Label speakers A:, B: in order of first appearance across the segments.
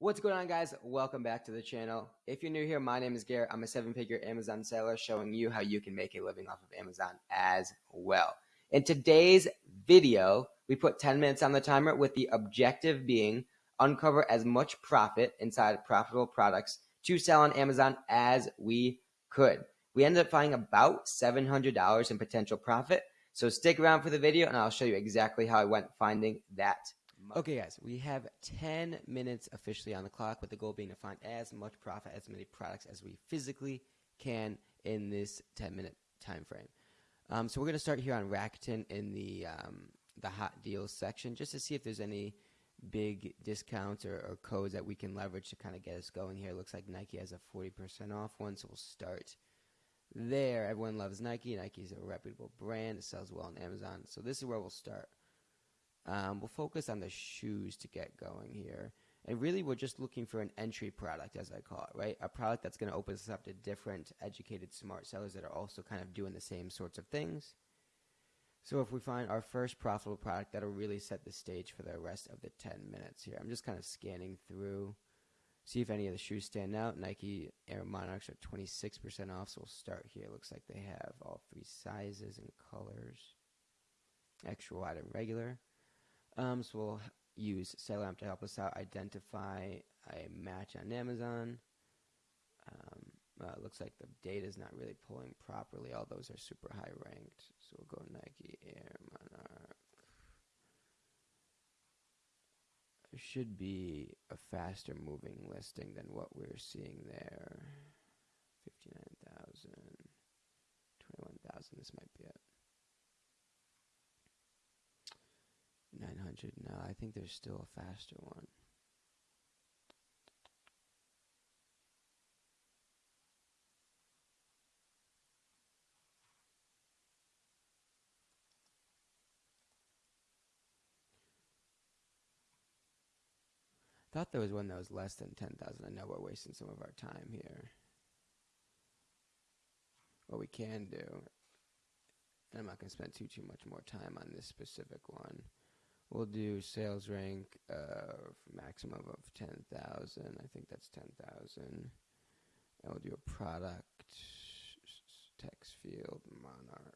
A: What's going on guys? Welcome back to the channel. If you're new here, my name is Garrett. I'm a seven figure Amazon seller showing you how you can make a living off of Amazon as well. In today's video, we put 10 minutes on the timer with the objective being uncover as much profit inside profitable products to sell on Amazon as we could. We ended up finding about $700 in potential profit. So stick around for the video and I'll show you exactly how I went finding that Okay, guys, we have 10 minutes officially on the clock, with the goal being to find as much profit, as many products as we physically can in this 10 minute time frame. Um, so we're going to start here on Rakuten in the um, the hot deals section, just to see if there's any big discounts or, or codes that we can leverage to kind of get us going here. It looks like Nike has a 40% off one, so we'll start there. Everyone loves Nike. Nike's a reputable brand. It sells well on Amazon. So this is where we'll start. Um, we'll focus on the shoes to get going here. And really, we're just looking for an entry product, as I call it, right? A product that's going to open us up to different educated, smart sellers that are also kind of doing the same sorts of things. So if we find our first profitable product, that'll really set the stage for the rest of the 10 minutes here. I'm just kind of scanning through, see if any of the shoes stand out. Nike Air Monarchs are 26% off, so we'll start here. Looks like they have all three sizes and colors, extra wide and regular. Um, so we'll use SellerAmp to help us out identify a match on Amazon. Um, looks like the data is not really pulling properly. All those are super high ranked. So we'll go Nike Air Monarch. There should be a faster moving listing than what we're seeing there. 59,000, 21,000. This might be it. 900 now. I think there's still a faster one. I Thought there was one that was less than 10,000. I know we're wasting some of our time here. What we can do, and I'm not going to spend too too much more time on this specific one. We'll do sales rank of maximum of 10,000. I think that's 10,000. And we'll do a product text field monarch.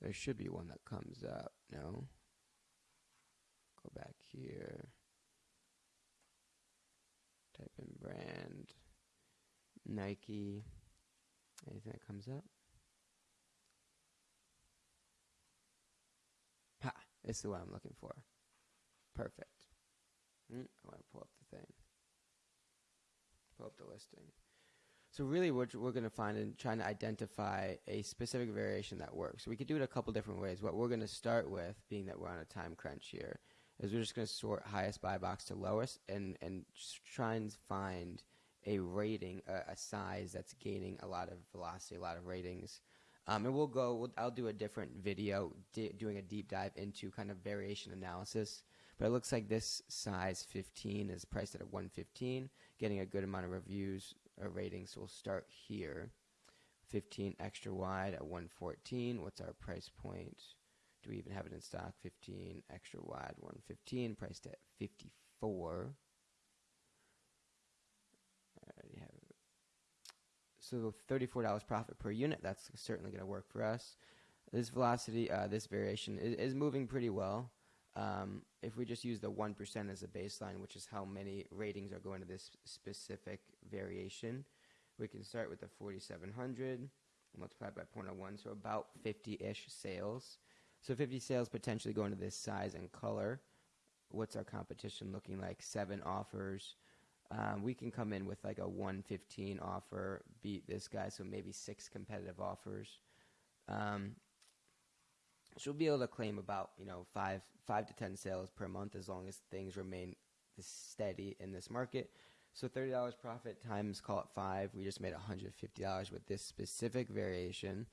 A: There should be one that comes up. No? Go back here. Type in brand. Nike. Anything that comes up? This is what I'm looking for. Perfect. Mm, I want to pull up the thing. Pull up the listing. So really what we're going to find in trying to identify a specific variation that works. So we could do it a couple different ways. What we're going to start with, being that we're on a time crunch here, is we're just going to sort highest buy box to lowest and, and try and find a rating, a, a size that's gaining a lot of velocity, a lot of ratings, um, and we'll go, we'll, I'll do a different video doing a deep dive into kind of variation analysis. But it looks like this size 15 is priced at a 115, getting a good amount of reviews or ratings. So we'll start here. 15 extra wide at 114. What's our price point? Do we even have it in stock? 15 extra wide, 115, priced at 54. So $34 profit per unit, that's certainly going to work for us. This velocity, uh, this variation is, is, moving pretty well. Um, if we just use the 1% as a baseline, which is how many ratings are going to this specific variation, we can start with the 4700 multiplied by 0.01, so about 50-ish sales. So 50 sales potentially going to this size and color. What's our competition looking like? Seven offers. Um, we can come in with like a 115 offer, beat this guy, so maybe six competitive offers. Um, she'll be able to claim about you know five five to ten sales per month as long as things remain steady in this market. So thirty dollars profit times call it five. We just made one hundred fifty dollars with this specific variation,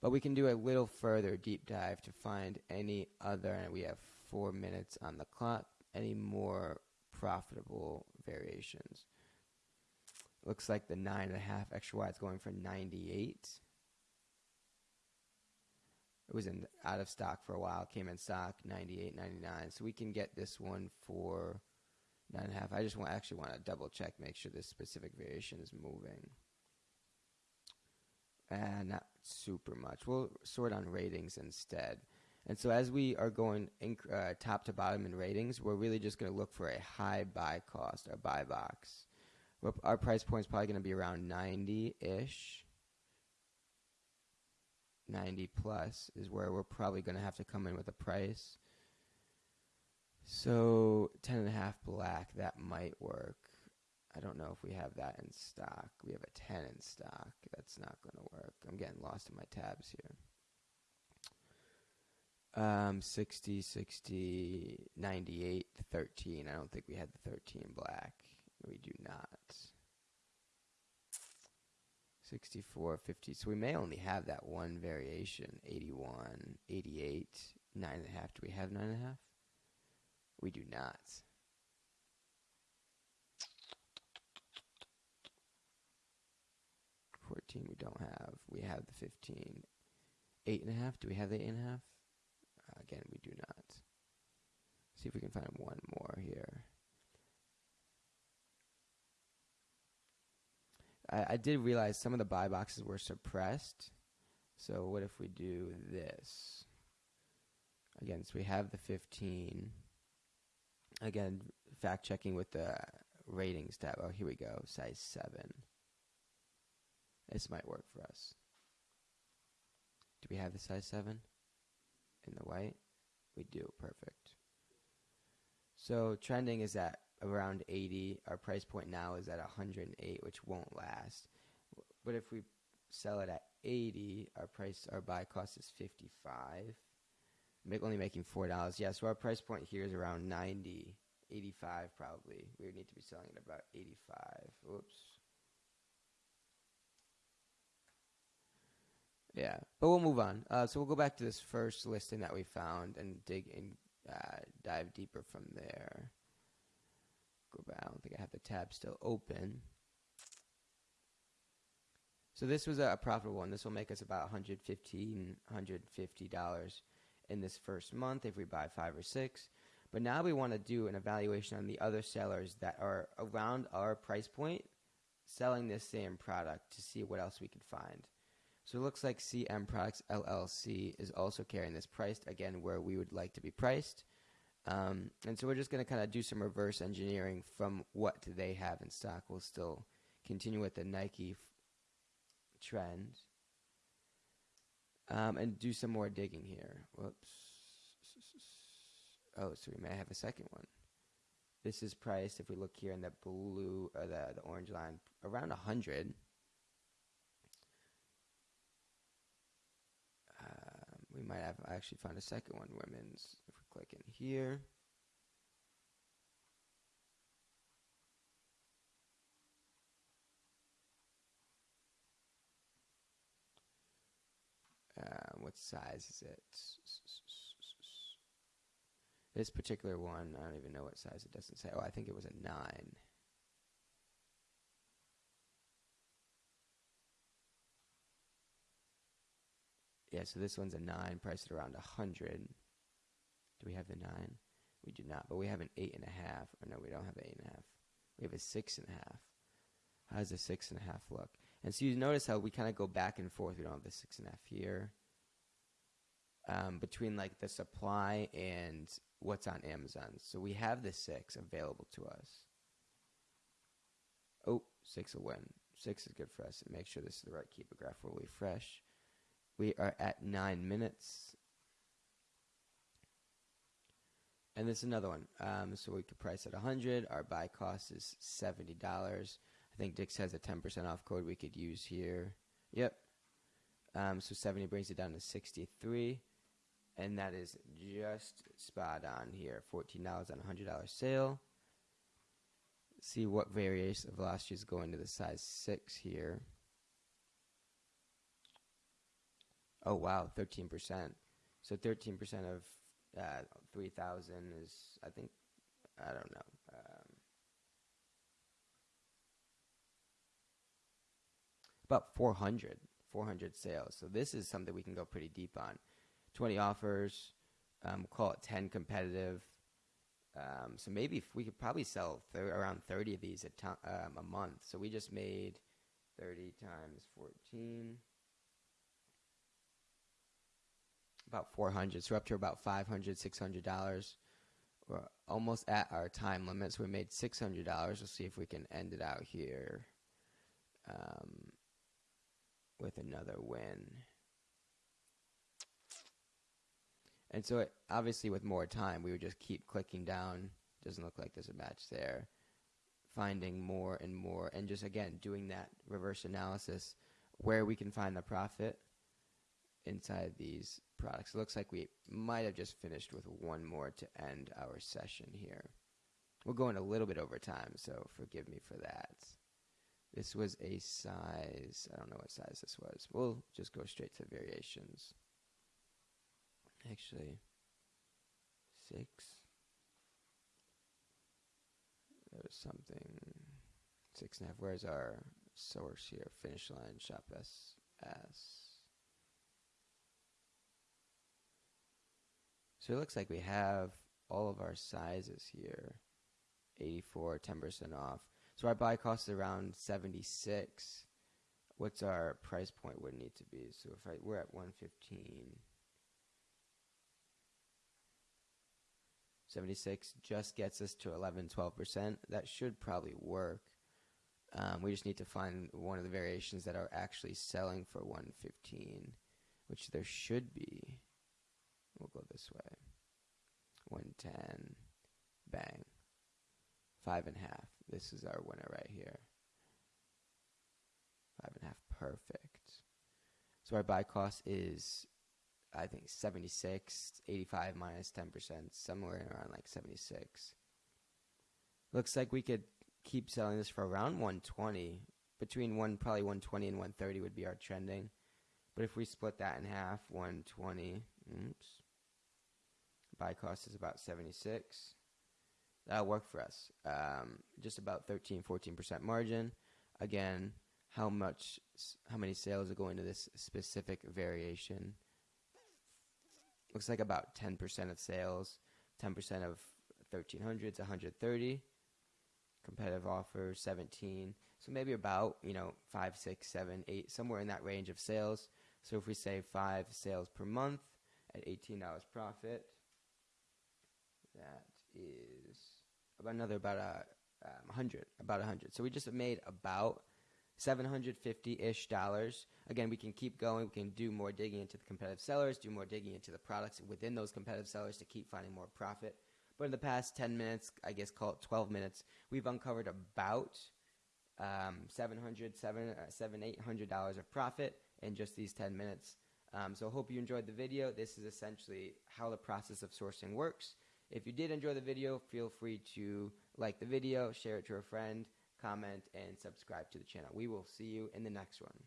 A: but we can do a little further deep dive to find any other. And we have four minutes on the clock. Any more profitable variations. Looks like the nine and a half extra wide is going for 98. It was in out of stock for a while. Came in stock 98.99. So we can get this one for nine and a half. I just want actually want to double check, make sure this specific variation is moving. And not super much. We'll sort on ratings instead. And so as we are going inc- uh, top to bottom in ratings, we're really just going to look for a high buy cost or buy box. Our price point is probably going to be around 90 ish. 90 plus is where we're probably going to have to come in with a price. So 10 and a half black, that might work. I don't know if we have that in stock. We have a 10 in stock. That's not going to work. I'm getting lost in my tabs here. Um, 60, 60, 98, 13. I don't think we had the 13 black. We do not. 64, 50. So we may only have that one variation. 81, 88, 9.5. Do we have 9.5? We do not. Fourteen we don't have. We have the fifteen. Eight and a half. Do we have the eight and a half? Again, we do not. See if we can find one more here. I, I did realize some of the buy boxes were suppressed. So what if we do this? Again, so we have the 15. Again, fact checking with the ratings tab. Oh, here we go. Size 7. This might work for us. Do we have the size 7 in the white? We do. Perfect. So trending is at around 80. Our price point now is at 108, which won't last. But if we sell it at 80, our price, our buy cost is 55. Make, only making four dollars. Yeah, so our price point here is around 90, 85 probably. We would need to be selling at about 85. Oops. Yeah, but we'll move on. Uh, so we'll go back to this first listing that we found and dig and uh, dive deeper from there go back. I don't think I have the tab still open. So this was a profitable one. This will make us about $115, $150 in this first month if we buy five or six. But now we want to do an evaluation on the other sellers that are around our price point selling this same product to see what else we can find. So it looks like CM Products LLC is also carrying this priced again where we would like to be priced. Um, and so we're just going to kind of do some reverse engineering from what they have in stock. We'll still continue with the Nike trend um, and do some more digging here. Whoops. Oh, so we may have a second one. This is priced, if we look here in the blue or the, the orange line, around 100. Um, we might have actually found a second one, women's If we click in here. Uh, what size is it? This particular one, I don't even know what size it doesn't say. Oh, I think it was a 9. Yeah, so this one's a 9, priced at around a 100. Do we have the nine? We do not, but we have an eight and a half. Or no, we don't have an eight and a half. We have a six and a half. How does a six and a half look? And so you notice how we kind of go back and forth. We don't have the six and a half here. Um, between like the supply and what's on Amazon. So we have the six available to us. Oh, six will win. Six is good for us. And make sure this is the right Keepa graph. We'll refresh. We are at nine minutes. And this is another one. Um, so we could price at 100 Our buy cost is $70. I think Dick's has a 10% off code we could use here. Yep. Um, so 70 brings it down to 63 and that is just spot on here. $14 on a $100 sale. See what variation of velocity is going to the size 6 here. Oh, wow, 13%. So 13% of uh, 3000 is i think i don't know um, about 400 400 sales so this is something we can go pretty deep on 20 offers. Um, call it 10 competitive. Um, so maybe we could probably sell thir- around 30 of these a, um, a month. So we just made 30 times 14. About 400. So we're up to about 500 $600. We're almost at our time limit. So we made $600. We'll see if we can end it out here um, with another win. And so, it, obviously, with more time, we would just keep clicking down. Doesn't look like there's a match there. Finding more and more, and just again doing that reverse analysis where we can find the profit inside these products. It looks like we might have just finished with one more to end our session here. We're going a little bit over time, so forgive me for that. This was a size, I don't know what size this was. We'll just go straight to variations. Actually, six. There's something, six and a half. Where's our source here? Finish line, shop S. S. So it looks like we have all of our sizes here. 84, 10% off. So our buy cost is around 76. What's our price point would need to be? So if I, we're at 115. 76 just gets us to 11, 12%. That should probably work. Um, we just need to find one of the variations that are actually selling for 115, which there should be. We'll go this way. 110, bang. Five and a half. This is our winner right here. Five and a half, perfect. So our buy cost is, I think, 76, 85 minus 10%, somewhere around like 76. Looks like we could keep selling this for around 120. Between one, probably 120 and 130 would be our trending. But if we split that in half, 120, oops, buy cost is about 76 that'll work for us. Um, just about 13, 14% margin. Again, how much, how many sales are going to this specific variation? Looks like about 10% of sales, 10% of thirteen hundred 1300s, 130. Competitive offer, 17. So maybe about, you know, five, six, seven, eight, somewhere in that range of sales. So if we say five sales per month at $18 profit, that is about another about a um, hundred, about a hundred. So we just made about seven hundred fifty ish dollars. Again, we can keep going. We can do more digging into the competitive sellers, do more digging into the products within those competitive sellers to keep finding more profit. But in the past ten minutes, I guess call it twelve minutes, we've uncovered about um, 700 seven, uh, seven eight hundred dollars of profit in just these 10 minutes um, so I hope you enjoyed the video this is essentially how the process of sourcing works if you did enjoy the video, feel free to like the video, share it to a friend, comment, and subscribe to the channel. We will see you in the next one.